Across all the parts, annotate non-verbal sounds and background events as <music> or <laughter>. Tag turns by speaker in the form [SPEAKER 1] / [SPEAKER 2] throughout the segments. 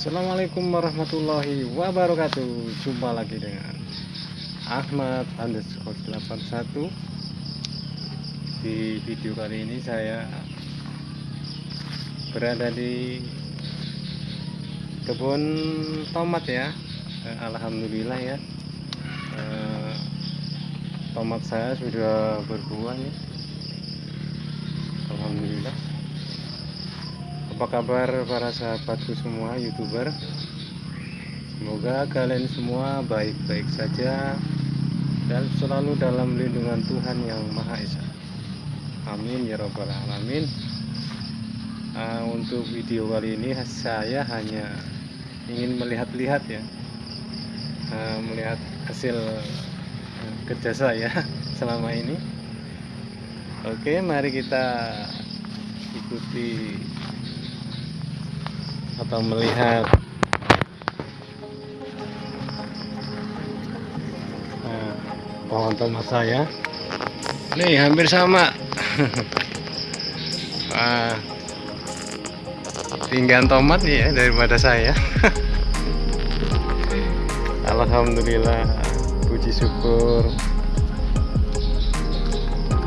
[SPEAKER 1] Assalamualaikum warahmatullahi wabarakatuh. Jumpa lagi dengan Ahmad underscore 81 Di video kali ini saya Berada di Kebun tomat ya. Eh, Alhamdulillah ya. Eh, Tomat saya sudah berbuah nih Alhamdulillah apa kabar para sahabatku semua youtuber? Semoga kalian semua baik-baik saja dan selalu dalam lindungan Tuhan yang Maha Esa. Amin ya robbal alamin. Uh, untuk video kali ini saya hanya ingin melihat-lihat ya. Uh, melihat hasil uh, kerja saya <laughs> selama ini. Oke mari kita ikuti atau melihat. Nah, pohon tomat saya nih hampir sama. <laughs> Wah, tinggal tomat ya daripada saya. <laughs> Alhamdulillah puji syukur.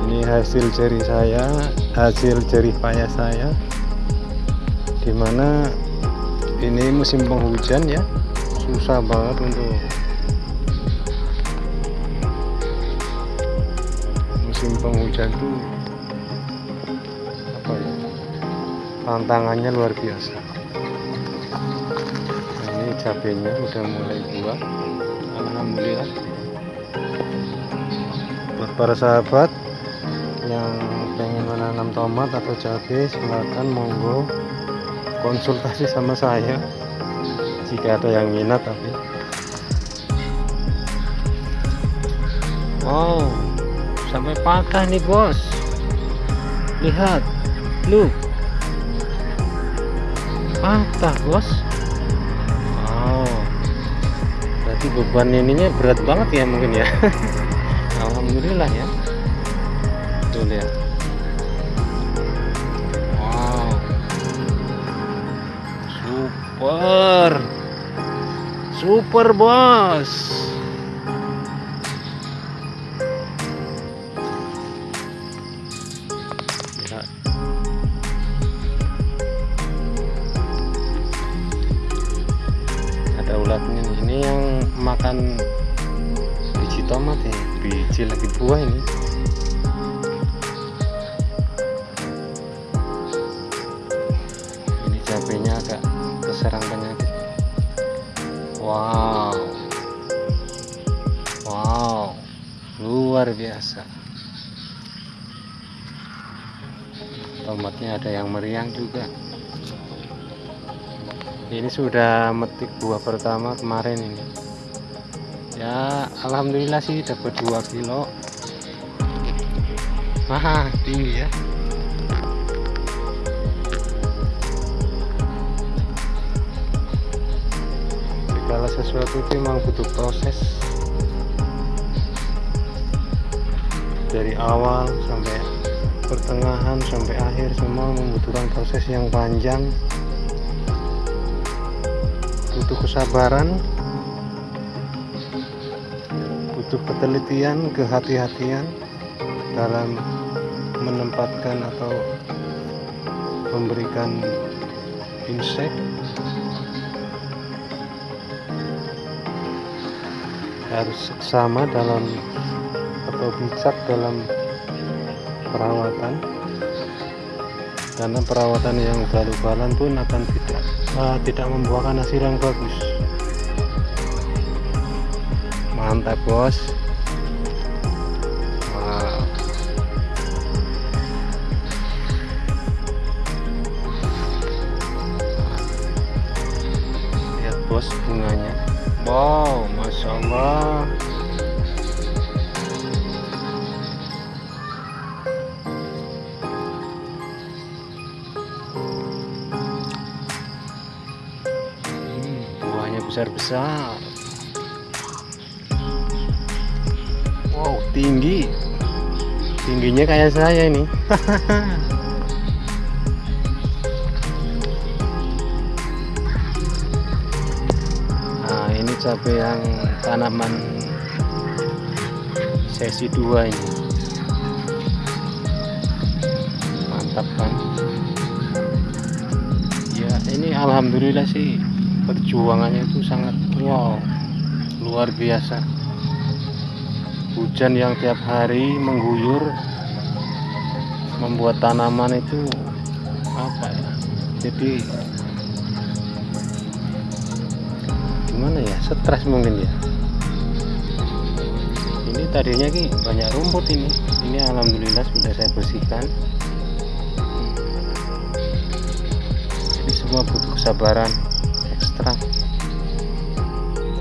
[SPEAKER 1] Ini hasil jari saya hasil jerih payah saya. Di mana ini musim penghujan ya. Susah banget untuk musim penghujan tuh apa ya tantangannya luar biasa. Ini cabenya udah mulai buah. Alhamdulillah. Buat para sahabat yang pengen menanam tomat atau cabai silahkan monggo konsultasi sama saya. Jika ada yang minat tapi. Wow sampai patah nih bos. Lihat lu patah bos. Wow. Berarti beban ininya berat banget ya mungkin ya. <laughs> Alhamdulillah ya. Tuh lihat super. Super bos. Ada ulatnya ini yang makan biji tomat ya. Biji lagi buah ini keserang penyakit wow. Wow. Luar biasa. Tomatnya ada yang meriang juga. Ini sudah metik buah pertama kemarin ini. Ya Alhamdulillah sih dapat 2 kilo. Wah tinggi ya segala sesuatu itu memang butuh proses. Dari awal sampai pertengahan sampai akhir semua membutuhkan proses yang panjang. Butuh kesabaran butuh ketelitian kehati-hatian dalam menempatkan atau memberikan insek harus sama dalam atau bijak dalam perawatan. Karena perawatan yang ugal-ugalan pun akan tidak uh, tidak membuahkan hasil yang bagus. Mantap bos. Lihat bos bunganya wow masya Allah. Hmm, buahnya besar-besar. Wow tinggi. Tingginya kayak saya ini <laughs> cabai yang tanaman sesi 2 ini. Mantap kan ya ini alhamdulillah sih perjuangannya itu sangat wow. Luar biasa. Hujan yang tiap hari mengguyur membuat tanaman itu apa ya? Jadi gimana ya? Stres mungkin ya ini tadinya ki banyak rumput ini. Ini alhamdulillah sudah saya bersihkan. Jadi semua butuh kesabaran ekstra.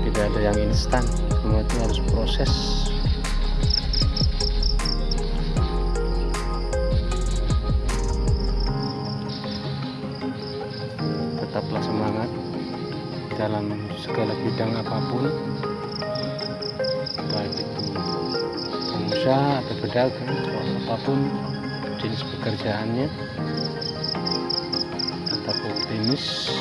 [SPEAKER 1] Tidak ada yang instan. Semua itu harus proses dalam segala bidang apa pun. Baik itu pengusaha atau pedagang atau apa pun jenis pekerjaannya. Tetap optimis.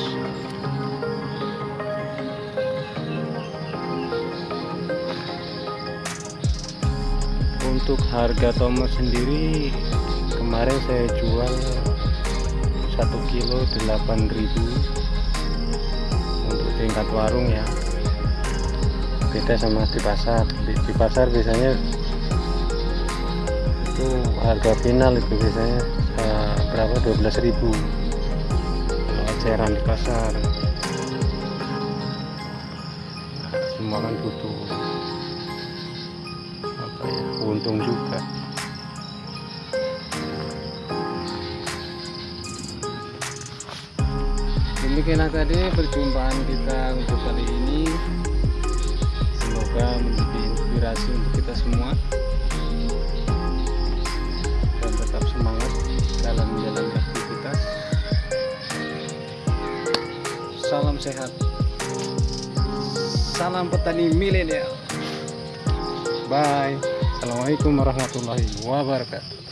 [SPEAKER 1] Untuk harga tomat sendiri kemarin saya jual 1 kilo 8000 untuk tingkat warung ya. Beda sama di pasar. Di, di pasar biasanya itu harga final itu biasanya uh, berapa? 12.000 kalau eceran di pasar. Semua kan butuh apa ya untung juga demikianlah tadi perjumpaan kita untuk kali ini. Semoga menjadi inspirasi untuk kita semua. Dan tetap semangat dalam menjalani aktivitas. Salam sehat. Salam petani milenial. Bye. Assalamualaikum warahmatullahi wabarakatuh